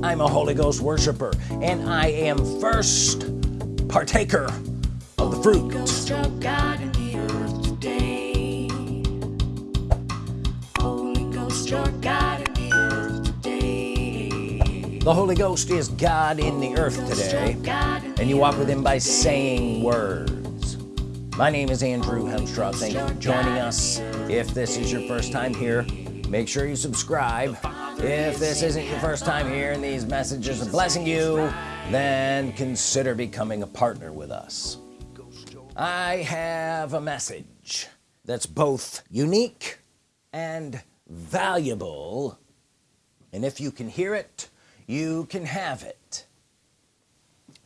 I'm a Holy Ghost worshiper and I am first partaker of the fruit. Of the earth today. Holy Ghost, you're God in the earth today. the Holy Ghost is God in the earth today and you walk with him by saying words. My name is Andrew Hemstraw thank you for joining us. if this is your first time here make sure you subscribe if this isn't your first time here and these messages are blessing you then consider becoming a partner with us. I have a message that's both unique and valuable. And if you can hear it you can have it.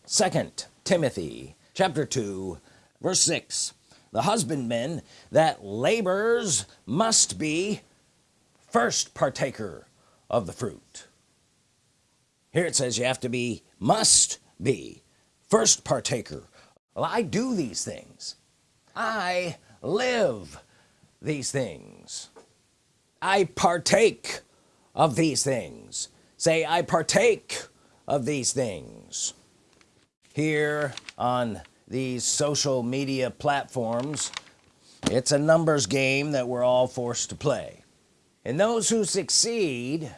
Second Timothy chapter 2 verse 6 the husbandman that labors must be first partaker of the fruit. Here it says you have to be must be first partaker. Well I do these things. I live these things. I partake of these things. Say I partake of these things. Here on these social media platforms it's a numbers game that we're all forced to play. And those who succeed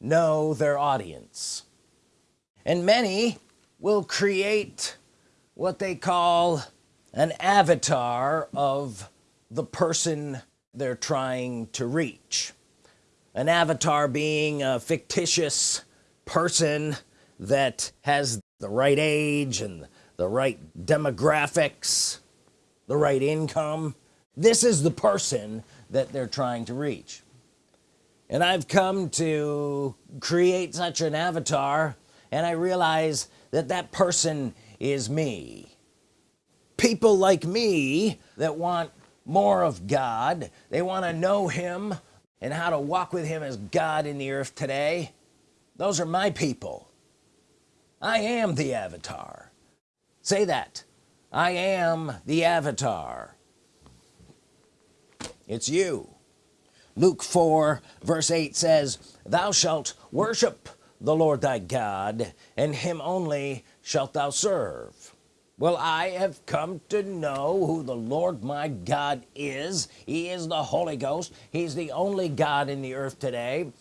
know their audience. And many will create what they call an avatar of the person they're trying to reach. An avatar being a fictitious person that has the right age and the right demographics the right income. This is the person that they're trying to reach and I've come to create such an avatar and I realize that that person is me. People like me that want more of God they want to know him and how to walk with him as God in the earth today. Those are my people. I am the avatar. Say that. I am the avatar. It's you Luke 4 verse 8 says thou shalt worship the Lord thy God and him only shalt thou serve. Well I have come to know who the Lord my God is. He is the Holy Ghost. He's the only God in the earth today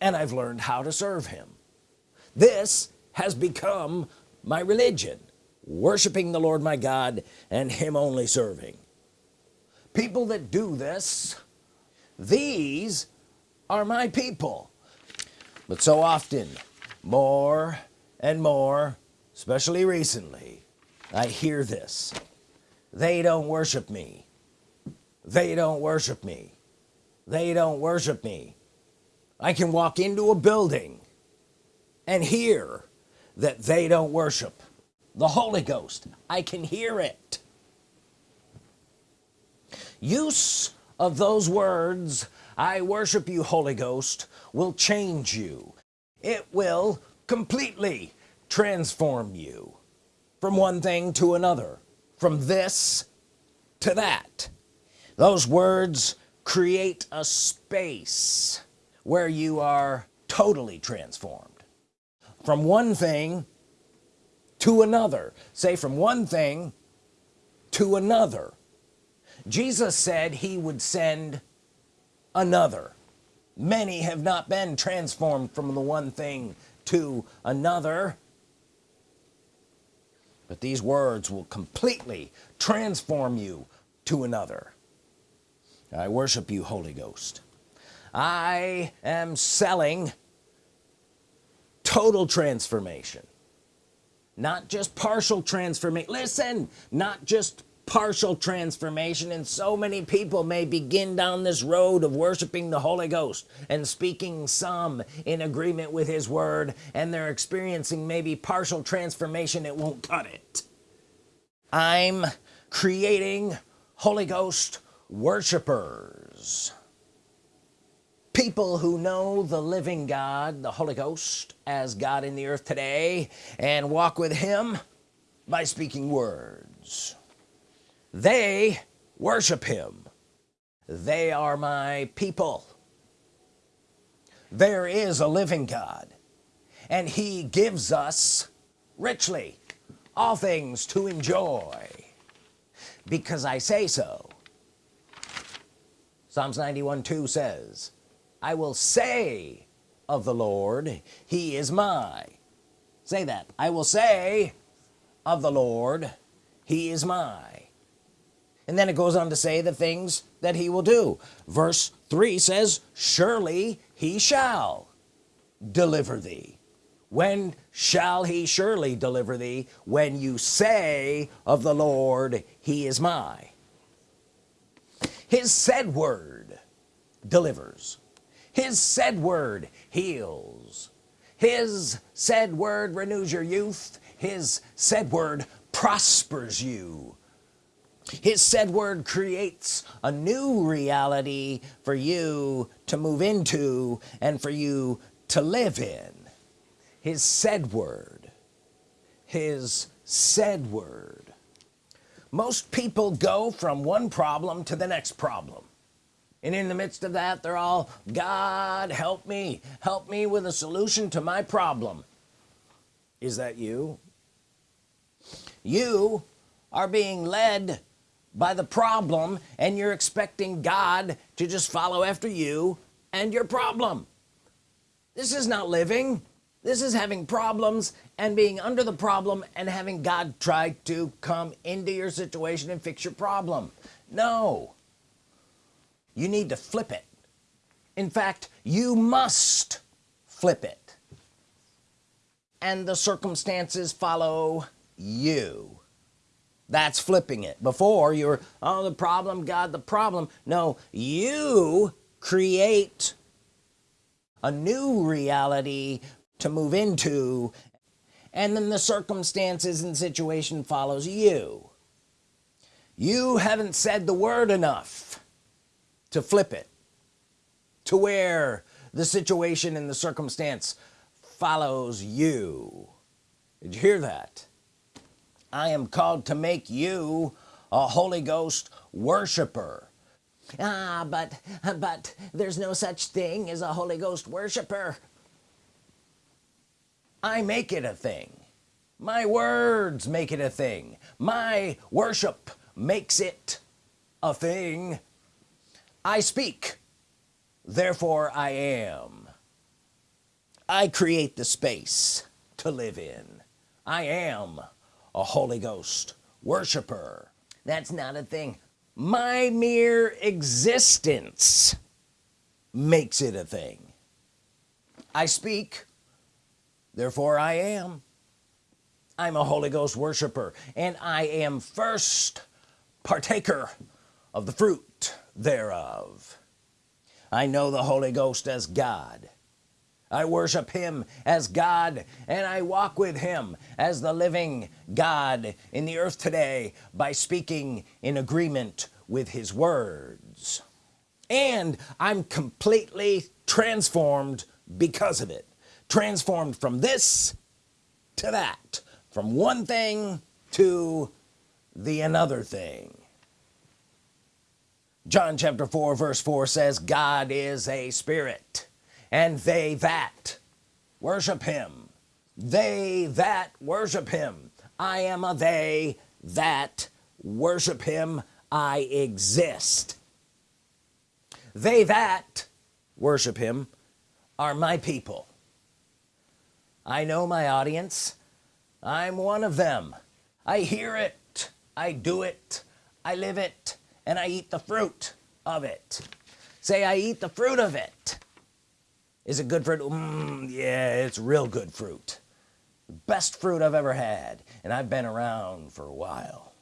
and I've learned how to serve him. This has become my religion worshiping the Lord my God and him only serving. People that do this these are my people. But so often more and more especially recently I hear this. They don't worship me. They don't worship me. They don't worship me. I can walk into a building and hear that they don't worship the Holy Ghost. I can hear it. Use of those words I worship you Holy Ghost will change you. It will completely transform you from one thing to another from this to that. Those words create a space where you are totally transformed from one thing to another. Say from one thing to another Jesus said he would send another. Many have not been transformed from the one thing to another. But these words will completely transform you to another. I worship you Holy Ghost. I am selling total transformation. Not just partial transformation. Listen not just partial transformation and so many people may begin down this road of worshiping the Holy Ghost and speaking some in agreement with his word and they're experiencing maybe partial transformation it won't cut it. I'm creating Holy Ghost worshipers. People who know the living God the Holy Ghost as God in the earth today and walk with him by speaking words they worship him. They are my people. There is a living God and he gives us richly all things to enjoy. Because I say so. Psalms 91 2 says I will say of the Lord he is my. Say that. I will say of the Lord he is my and then it goes on to say the things that he will do. Verse 3 says surely he shall deliver thee. When shall he surely deliver thee? When you say of the Lord he is my his said word delivers. His said word heals. His said word renews your youth. His said word prospers you his said word creates a new reality for you to move into and for you to live in. His said word. His said word. Most people go from one problem to the next problem. And in the midst of that they're all God help me. Help me with a solution to my problem. Is that you? You are being led by the problem and you're expecting God to just follow after you and your problem. This is not living. This is having problems and being under the problem and having God try to come into your situation and fix your problem. No. You need to flip it. In fact you must flip it. And the circumstances follow you that's flipping it. Before you're oh the problem God the problem. No you create a new reality to move into and then the circumstances and situation follows you. You haven't said the word enough to flip it to where the situation and the circumstance follows you. Did you hear that I am called to make you a Holy Ghost worshiper. Ah but but there's no such thing as a Holy Ghost worshiper. I make it a thing. My words make it a thing. My worship makes it a thing. I speak therefore I am. I create the space to live in. I am a Holy Ghost worshiper. That's not a thing. My mere existence makes it a thing. I speak therefore I am. I'm a Holy Ghost worshiper and I am first partaker of the fruit thereof. I know the Holy Ghost as God I worship him as God and I walk with him as the living God in the earth today by speaking in agreement with his words. And I'm completely transformed because of it. Transformed from this to that from one thing to the another thing. John chapter 4 verse 4 says God is a spirit and they that worship him. They that worship him. I am a they that worship him. I exist. They that worship him are my people. I know my audience. I'm one of them. I hear it. I do it. I live it. And I eat the fruit of it. Say I eat the fruit of it is it good fruit? Mm, yeah it's real good fruit. Best fruit I've ever had and I've been around for a while.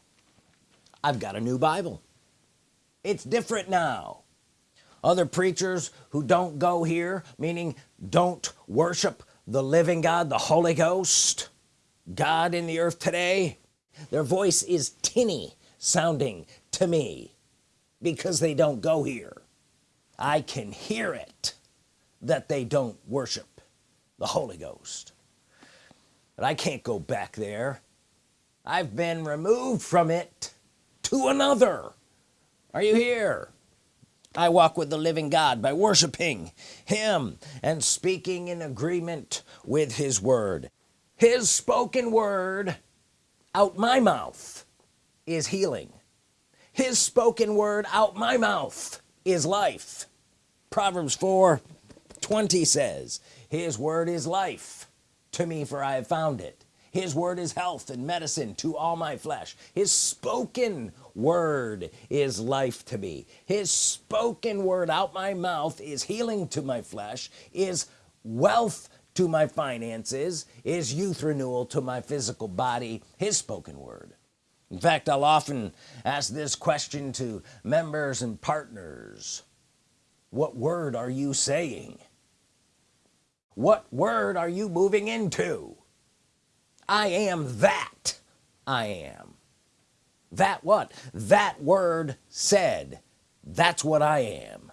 I've got a new Bible. It's different now. Other preachers who don't go here meaning don't worship the living God the Holy Ghost God in the earth today their voice is tinny sounding to me because they don't go here. I can hear it that they don't worship the Holy Ghost. But I can't go back there. I've been removed from it to another. Are you here? I walk with the living God by worshiping him and speaking in agreement with his word. His spoken word out my mouth is healing. His spoken word out my mouth is life. Proverbs 4 20 says his word is life to me for I have found it. His word is health and medicine to all my flesh. His spoken word is life to me. His spoken word out my mouth is healing to my flesh is wealth to my finances is youth renewal to my physical body. His spoken word. In fact I'll often ask this question to members and partners. What word are you saying what word are you moving into? I am that I am. That what? That word said that's what I am.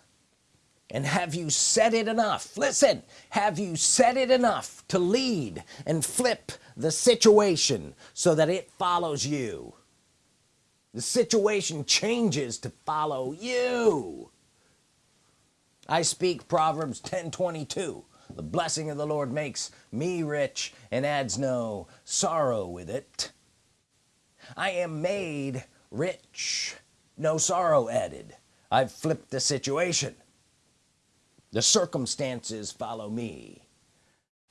And have you said it enough? Listen have you said it enough to lead and flip the situation so that it follows you? The situation changes to follow you. I speak Proverbs 10 22 the blessing of the Lord makes me rich and adds no sorrow with it. I am made rich no sorrow added. I've flipped the situation. The circumstances follow me.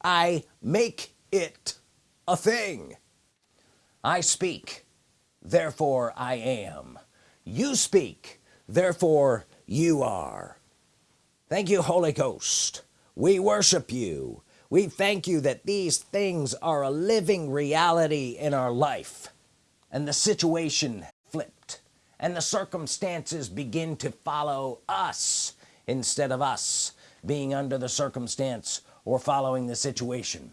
I make it a thing. I speak therefore I am. You speak therefore you are. Thank you Holy Ghost we worship you. We thank you that these things are a living reality in our life. And the situation flipped and the circumstances begin to follow us instead of us being under the circumstance or following the situation.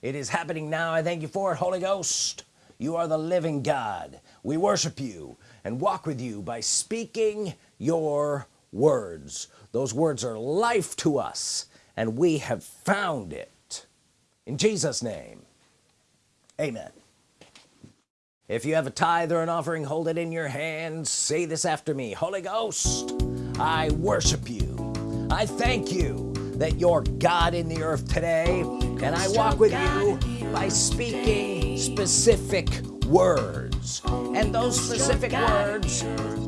It is happening now. I thank you for it Holy Ghost. You are the living God. We worship you and walk with you by speaking your words. Those words are life to us and we have found it. In Jesus name amen. If you have a tithe or an offering hold it in your hands. Say this after me. Holy Ghost I worship you. I thank you that you're God in the earth today and I walk with you by speaking specific words. And those specific words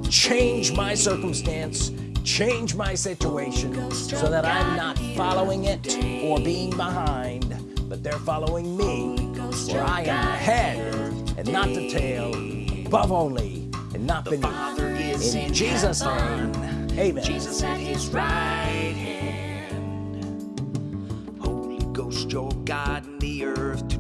change my circumstance change my situation so that I'm not following it or being behind but they're following me for I am the head and not the tail above only and not beneath. In Jesus name amen. Jesus at his right hand. Holy Ghost, you're God in the earth